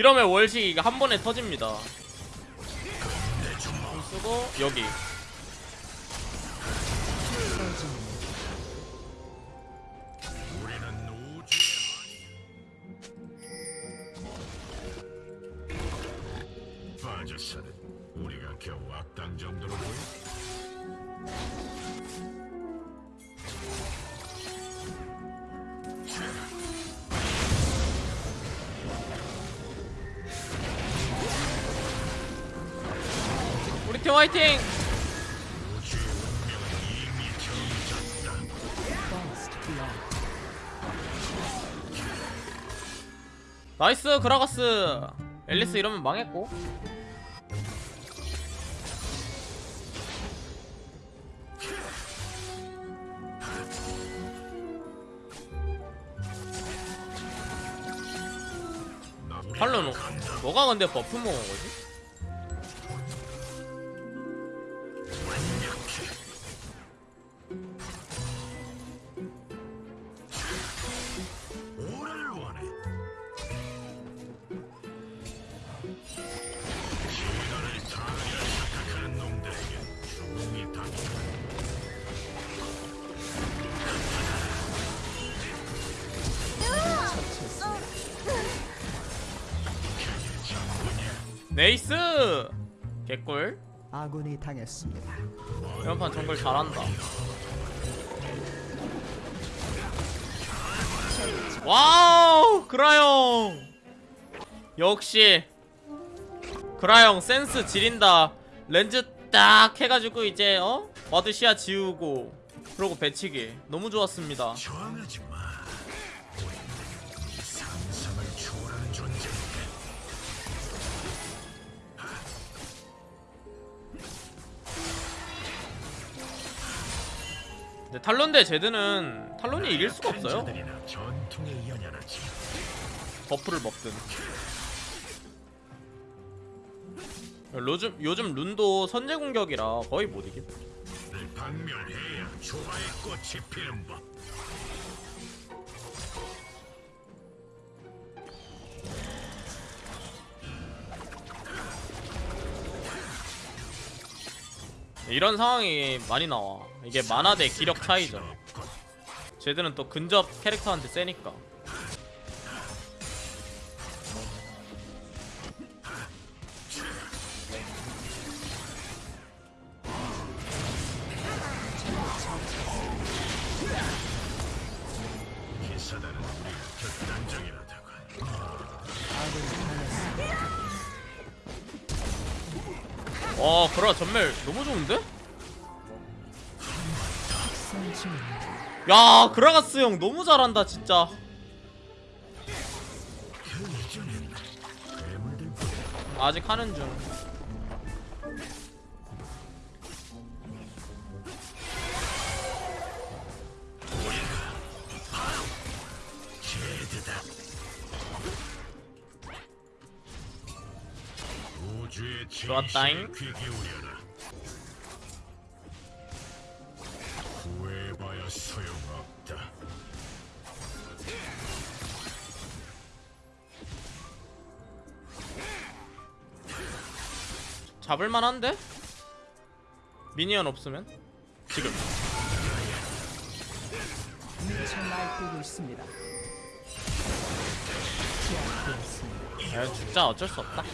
이러면 월식 이거 한 번에 터집니다 좀 쓰고 여기 우리가 겨우 악당 정도로 보여? 팀 화이팅. 나이스 그라가스 앨리스 이러면 망했고 탈론 너가 근데 버프 먹은 거지? nice! 개꿀 아군이 당했습니다. 이런 판 정글 잘한다. 와우! 그라형 역시 그라형 센스 지린다. 렌즈 딱 해가지고 이제 어? ward 시야 지우고 그러고 배치기. 너무 좋았습니다 근데 탈론 대 제드는 탈론이 이길 수가 없어요. 버프를 먹든. 요즘, 요즘 룬도 선제 공격이라 거의 못늘 박멸해야 조화의 꽃이 피는 법 이런 상황이 많이 나와 이게 만화 대 기력 차이죠. 쟤들은 또 근접 캐릭터한테 세니까 기사단은 우리가 극단적이라다고 아군 와 그라 전멸 너무 좋은데? 야 그라가스 형 너무 잘한다 진짜 아직 하는 중 좋았다잉. 구해봐야 소용없다 잡을만한데? 미니언 없으면? 지금. 야, 진짜 어쩔 수 없다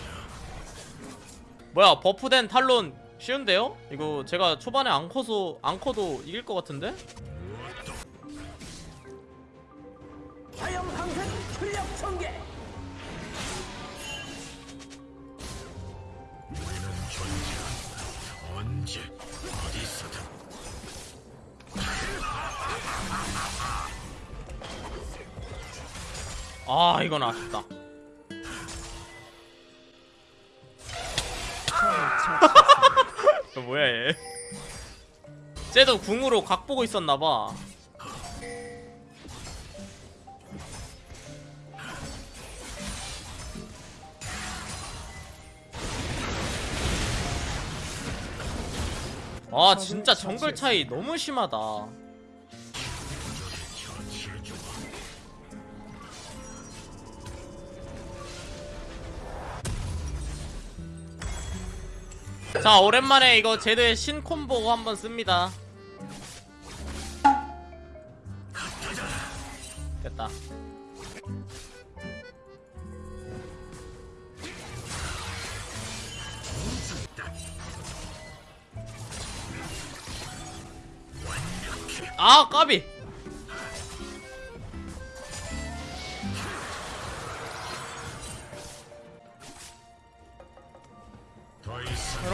뭐야 버프된 탈론 쉬운데요? 이거 제가 초반에 안 커서 안 커도 이길 것 같은데? 아 이건 아쉽다 저 뭐야 얘? 쟤도 궁으로 각 보고 있었나봐. 아 진짜 정글 차이 너무 심하다 자 오랜만에 이거 제드의 신콤보 한번 씁니다. 됐다. 아 까비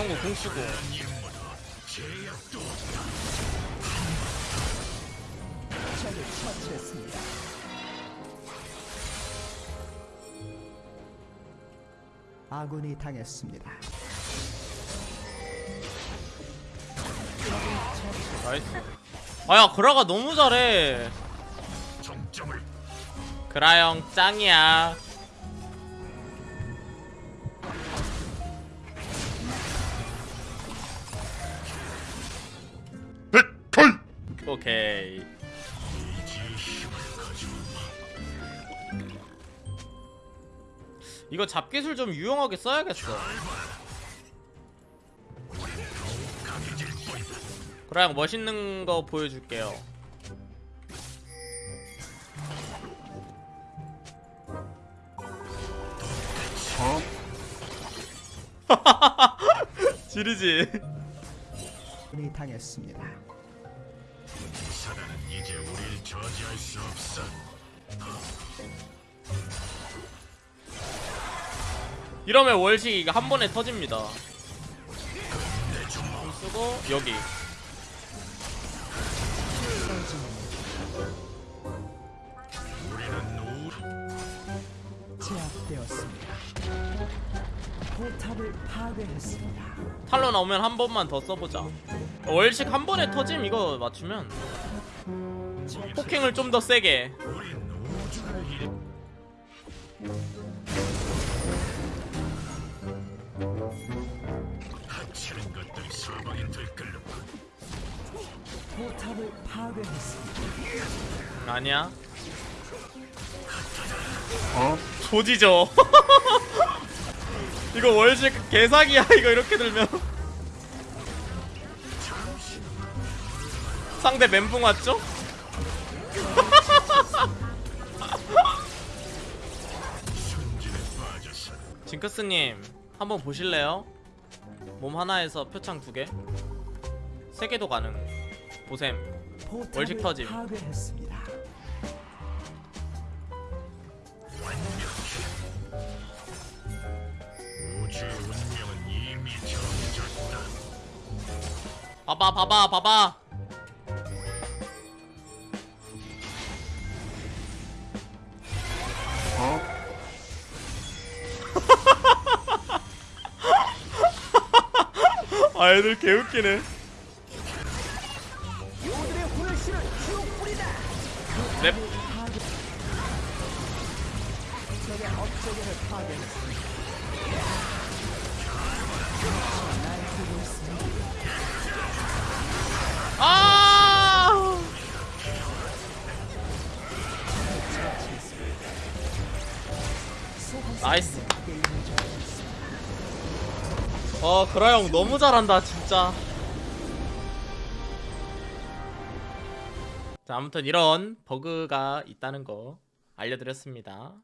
이런 거 제약도 적을 처치했습니다. 아군이 당했습니다. nice 아야 그라가 너무 잘해 정점을 그라 형 짱이야 오케이. 이거 잡기술 좀 유용하게 써야겠어. 형 멋있는 거 보여줄게요. 지르지. 아군이 당했습니다. 사단은 이제 우릴 저지할 수 없어. 이러면 월식 이거 한 번에 터집니다. 좀 쓰고 여기. 제압되었습니다. 포탑을 파괴했습니다. 탈로 나오면 한 번만 더 써보자 월식 한 번에 터짐 이거 맞추면. 폭행을 좀 더 세게. 아니야? 조지죠. 이거 월식 개사기야 이거 이렇게 들면 상대 멘붕 왔죠? 징크스님 한번 보실래요? 몸 하나에서 표창 두 개? 세 개도 가능 보셈 월식 터짐. 봐봐 봐봐 봐봐 아 애들 개웃기네. 요 와 그라 형 너무 잘한다 진짜. 자 아무튼 이런 버그가 있다는 거 알려드렸습니다.